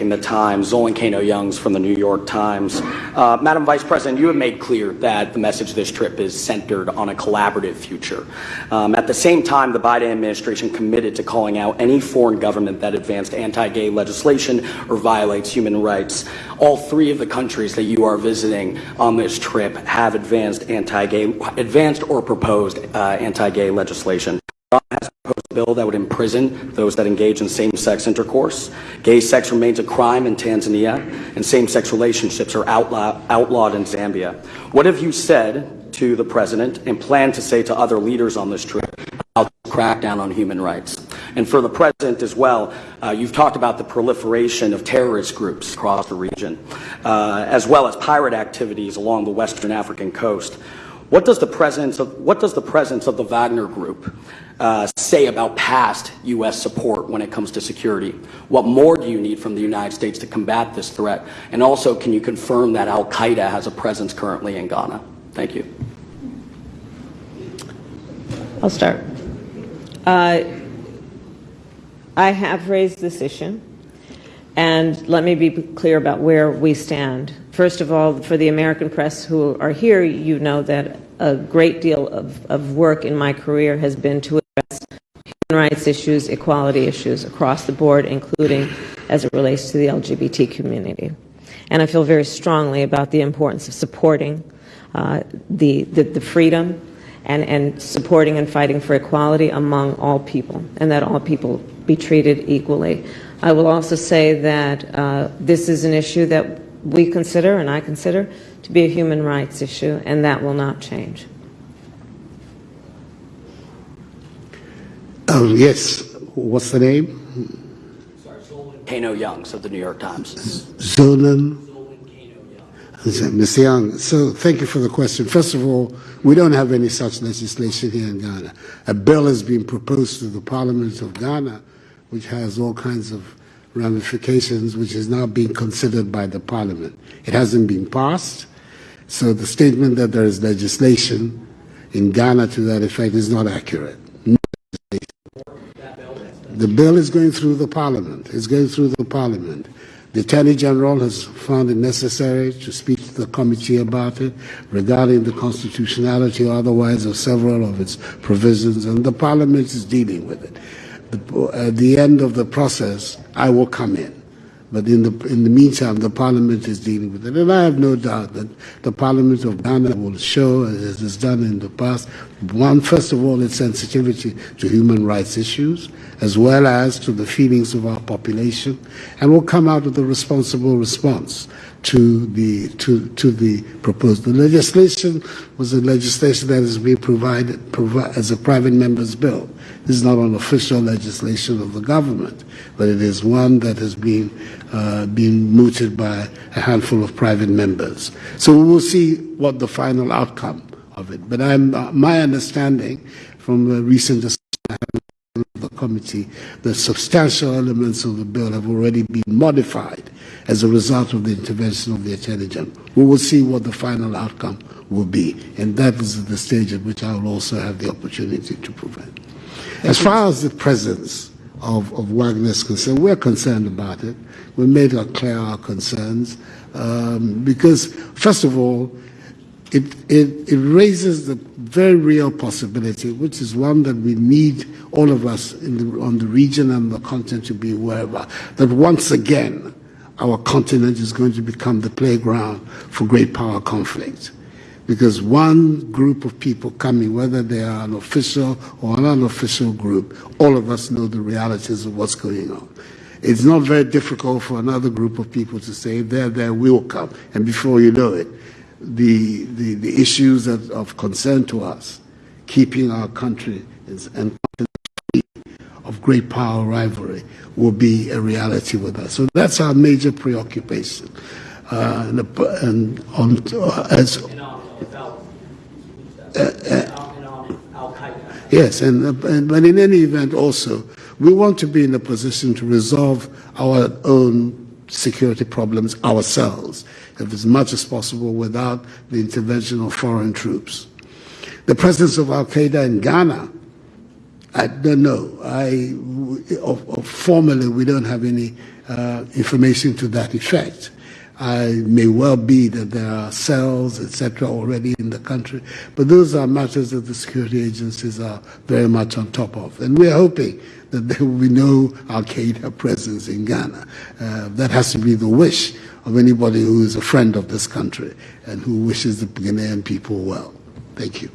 in the Times, Zolan Kanno Youngs from the New York Times. Uh, Madam Vice President, you have made clear that the message of this trip is centered on a collaborative future. Um, at the same time, the Biden administration committed to calling out any foreign government that advanced anti-gay legislation or violates human rights. All three of the countries that you are visiting on this trip have advanced anti-gay, advanced or proposed uh, anti-gay legislation. Bill that would imprison those that engage in same-sex intercourse. Gay sex remains a crime in Tanzania, and same-sex relationships are outlaw outlawed in Zambia. What have you said to the president and plan to say to other leaders on this trip about the crackdown on human rights? And for the president as well, uh, you've talked about the proliferation of terrorist groups across the region, uh, as well as pirate activities along the western African coast. What does the presence of, what does the presence of the Wagner Group uh, say about past U.S. support when it comes to security? What more do you need from the United States to combat this threat? And also, can you confirm that Al Qaeda has a presence currently in Ghana? Thank you. I'll start. Uh, I have raised this issue, and let me be clear about where we stand. First of all, for the American press who are here, you know that a great deal of, of work in my career has been to address human rights issues, equality issues across the board, including as it relates to the LGBT community. And I feel very strongly about the importance of supporting uh, the, the, the freedom and, and supporting and fighting for equality among all people, and that all people be treated equally. I will also say that uh, this is an issue that we consider, and I consider, to be a human rights issue, and that will not change. Oh, yes. What's the name? Sorry, Zolan Kanno Youngs of the New York Times. Zolan? Mr. Young, so thank you for the question. First of all, we don't have any such legislation here in Ghana. A bill has been proposed to the Parliament of Ghana, which has all kinds of ramifications, which is now being considered by the Parliament. It hasn't been passed, so the statement that there is legislation in Ghana to that effect is not accurate. the bill is going through the Parliament. It's going through the Parliament. The Attorney General has found it necessary to speak to the committee about it regarding the constitutionality or otherwise of several of its provisions, and the Parliament is dealing with it the, at the end of the process, I will come in. But in the, in the meantime, the Parliament is dealing with it. And I have no doubt that the Parliament of Ghana will show, as it has done in the past, one, first of all, its sensitivity to human rights issues, as well as to the feelings of our population, and will come out with a responsible response to the to to the proposed. The legislation was a legislation that has been provided provi as a private member's bill. This is not an official legislation of the government, but it is one that has been uh, been mooted by a handful of private members. So we will see what the final outcome of it. But I'm, uh, my understanding from the recent discussion of the committee, the substantial elements of the bill have already been modified as a result of the intervention of the Attorney General. We will see what the final outcome will be, and that is the stage at which I will also have the opportunity to provide. As far as the presence of, of Wagner is concerned, we're concerned about it. We made clear our concerns um, because, first of all, it, it, it raises the very real possibility, which is one that we need all of us the, on the region and the continent to be aware about, that once again, our continent is going to become the playground for great power conflict. Because one group of people coming, whether they are an official or an unofficial group, all of us know the realities of what's going on. It's not very difficult for another group of people to say, they're there, we'll come. And before you know it, the, the, the issues that, of concern to us, keeping our country and of great power rivalry will be a reality with us. So that's our major preoccupation. Uh, and, and on, as, yes, and, and, but in any event also, we want to be in a position to resolve our own security problems ourselves as much as possible without the intervention of foreign troops. The presence of Al Qaeda in Ghana, I don't know. I, formally, we don't have any uh, information to that effect. I may well be that there are cells, etc., already in the country, but those are matters that the security agencies are very much on top of. And we are hoping that there will be no Al Qaeda presence in Ghana. Uh, that has to be the wish of anybody who is a friend of this country and who wishes the Ghanaian people well. Thank you.